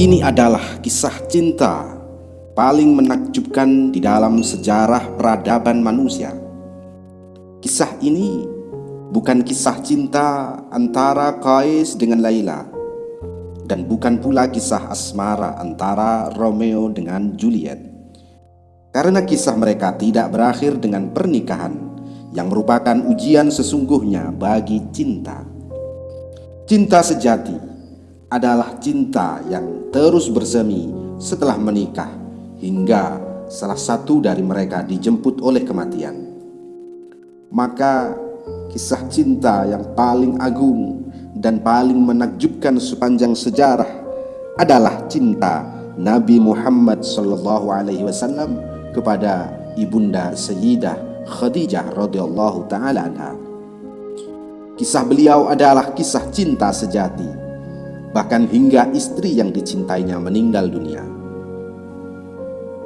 Ini adalah kisah cinta paling menakjubkan di dalam sejarah peradaban manusia. Kisah ini bukan kisah cinta antara Qais dengan Laila dan bukan pula kisah asmara antara Romeo dengan Juliet. Karena kisah mereka tidak berakhir dengan pernikahan yang merupakan ujian sesungguhnya bagi cinta. Cinta sejati adalah cinta yang terus bersemi setelah menikah hingga salah satu dari mereka dijemput oleh kematian. Maka kisah cinta yang paling agung dan paling menakjubkan sepanjang sejarah adalah cinta Nabi Muhammad wasallam kepada ibunda Sayyidah Khadijah radhiyallahu taala anha. Kisah beliau adalah kisah cinta sejati bahkan hingga istri yang dicintainya meninggal dunia.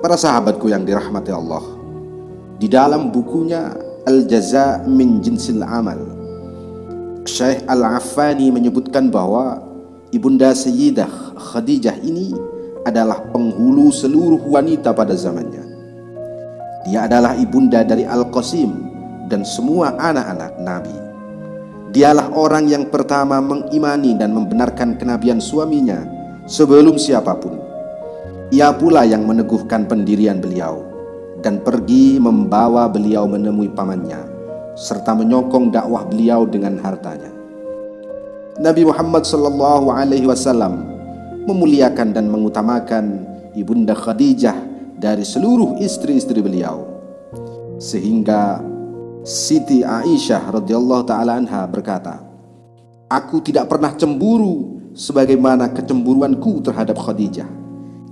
Para sahabatku yang dirahmati Allah, di dalam bukunya Al-Jaza min Jinsil Amal, Syekh Al-Affani menyebutkan bahwa Ibunda Sayyidah Khadijah ini adalah penghulu seluruh wanita pada zamannya. Dia adalah ibunda dari Al-Qasim dan semua anak-anak Nabi. Dialah orang yang pertama mengimani dan membenarkan kenabian suaminya sebelum siapa pun. Ia pula yang meneguhkan pendirian beliau dan pergi membawa beliau menemui pamannya serta menyokong dakwah beliau dengan hartanya. Nabi Muhammad sallallahu alaihi wasallam memuliakan dan mengutamakan Ibunda Khadijah dari seluruh istri-istri beliau sehingga Siti Aisyah radhiyallahu taala anha berkata, "Aku tidak pernah cemburu sebagaimana kecemburuanku terhadap Khadijah."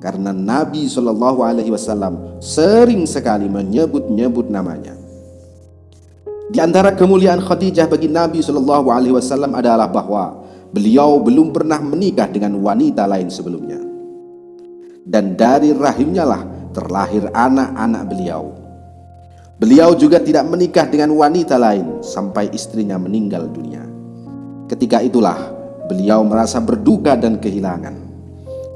Karena Nabi Shallallahu alaihi wasallam sering sekali menyebut-nyebut namanya. Di antara kemuliaan Khadijah bagi Nabi Shallallahu alaihi wasallam adalah bahwa beliau belum pernah menikah dengan wanita lain sebelumnya. Dan dari rahimnya lah terlahir anak-anak beliau Beliau juga tidak menikah dengan wanita lain sampai istrinya meninggal dunia. Ketika itulah beliau merasa berduka dan kehilangan.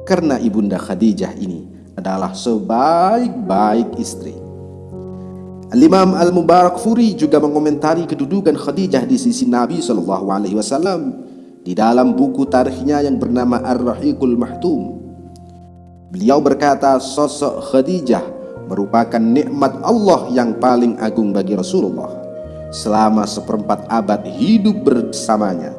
Karena ibunda Khadijah ini adalah sebaik-baik istri. Al-Imam Al-Mubarak Furi juga mengomentari kedudukan Khadijah di sisi Nabi Shallallahu Alaihi Wasallam di dalam buku tarikhnya yang bernama Ar-Rahiqul Mahtum. Beliau berkata sosok Khadijah merupakan nikmat Allah yang paling agung bagi Rasulullah selama seperempat abad hidup bersamanya.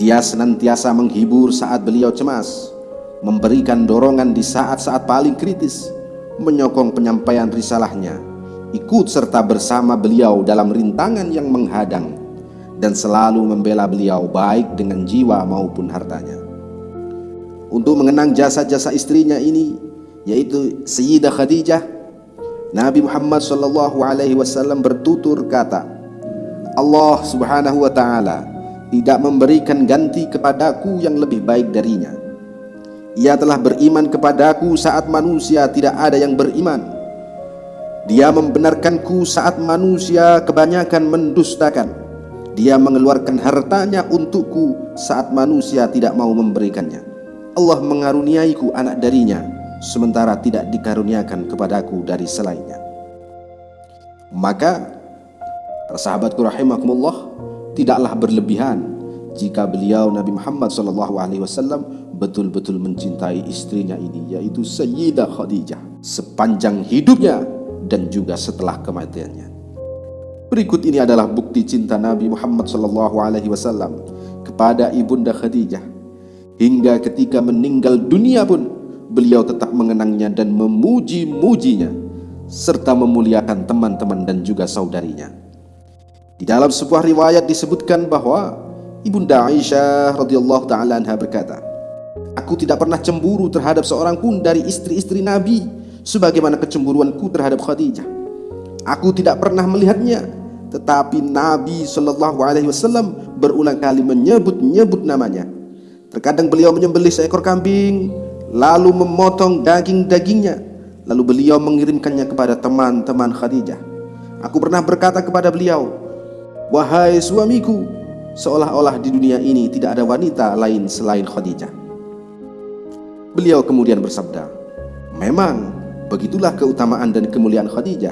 Dia senantiasa menghibur saat beliau cemas, memberikan dorongan di saat-saat paling kritis, menyokong penyampaian risalahnya, ikut serta bersama beliau dalam rintangan yang menghadang, dan selalu membela beliau baik dengan jiwa maupun hartanya. Untuk mengenang jasa-jasa istrinya ini, yaitu Sayyidah Khadijah. Nabi Muhammad sallallahu alaihi wasallam bertutur kata Allah Subhanahu wa taala tidak memberikan ganti kepadaku yang lebih baik darinya. Ia telah beriman kepadaku saat manusia tidak ada yang beriman. Dia membenarkanku saat manusia kebanyakan mendustakan. Dia mengeluarkan hartanya untukku saat manusia tidak mau memberikannya Allah mengaruniaiku anak darinya sementara tidak dikaruniakan kepadaku dari selainnya. Maka sahabatku rahimakumullah tidaklah berlebihan jika beliau Nabi Muhammad SAW betul-betul mencintai istrinya ini yaitu Sayyidah Khadijah sepanjang hidupnya dan juga setelah kematiannya. Berikut ini adalah bukti cinta Nabi Muhammad SAW kepada ibunda Khadijah hingga ketika meninggal dunia pun beliau tetap mengenangnya dan memuji-mujinya serta memuliakan teman-teman dan juga saudarinya. Di dalam sebuah riwayat disebutkan bahwa Ibunda Aisyah radhiyallahu taala anha berkata, "Aku tidak pernah cemburu terhadap seorang pun dari istri-istri Nabi sebagaimana kecemburuanku terhadap Khadijah. Aku tidak pernah melihatnya, tetapi Nabi Shallallahu alaihi wasallam berulang kali menyebut-nyebut namanya. Terkadang beliau menyembelih seekor kambing, lalu memotong daging-dagingnya lalu beliau mengirimkannya kepada teman-teman Khadijah aku pernah berkata kepada beliau Wahai suamiku, seolah-olah di dunia ini tidak ada wanita lain selain Khadijah. Beliau kemudian bersabda, Memang begitulah keutamaan dan kemuliaan Khadijah,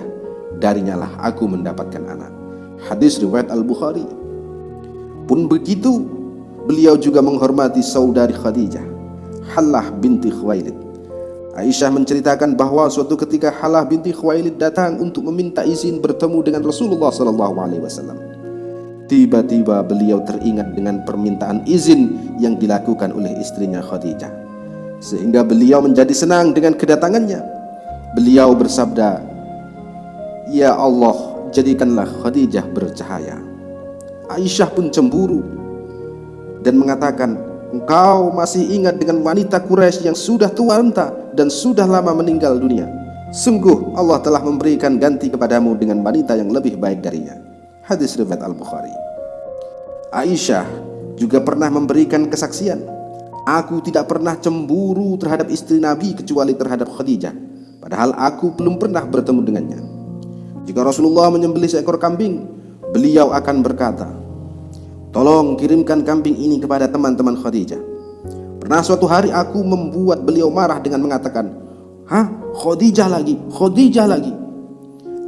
darinya lah aku mendapatkan anak. Hadis riwayat Al-Bukhari. Pun begitu, beliau juga menghormati saudari Khadijah, Halah binti Khuwailid. Aisyah menceritakan bahwa suatu ketika Halah binti Khuwailid datang untuk meminta izin bertemu dengan Rasulullah wasallam. Tiba-tiba beliau teringat dengan permintaan izin yang dilakukan oleh istrinya Khadijah. Sehingga beliau menjadi senang dengan kedatangannya. Beliau bersabda, Ya Allah, jadikanlah Khadijah bercahaya. Aisyah pun cemburu dan mengatakan, Engkau masih ingat dengan wanita Quraisy yang sudah tua renta dan sudah lama meninggal dunia. Sungguh Allah telah memberikan ganti kepadamu dengan wanita yang lebih baik darinya. Hadis riwayat Al-Bukhari. Aisyah juga pernah memberikan kesaksian. Aku tidak pernah cemburu terhadap istri Nabi kecuali terhadap Khadijah. Padahal aku belum pernah bertemu dengannya. Jika Rasulullah menyembelih seekor kambing, beliau akan berkata, Tolong kirimkan kambing ini kepada teman-teman Khadijah. Pernah suatu hari aku membuat beliau marah dengan mengatakan, Hah? Khadijah lagi, Khadijah lagi.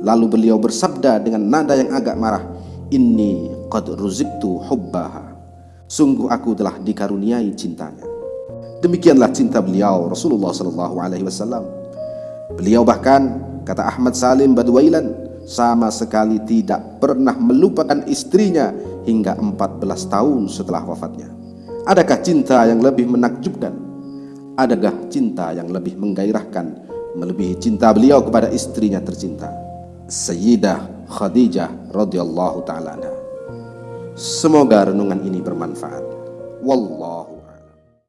Lalu beliau bersabda dengan nada yang agak marah, Inni qad ruziktu hubbaha. Sungguh aku telah dikaruniai cintanya. Demikianlah cinta beliau Rasulullah sallallahu alaihi wasallam. Beliau bahkan kata Ahmad Salim Badwailan sama sekali tidak pernah melupakan istrinya hingga 14 tahun setelah wafatnya. Adakah cinta yang lebih menakjubkan? Adakah cinta yang lebih menggairahkan melebihi cinta beliau kepada istrinya tercinta? Sayyidah Khadijah radhiyallahu taala Semoga renungan ini bermanfaat. Wallah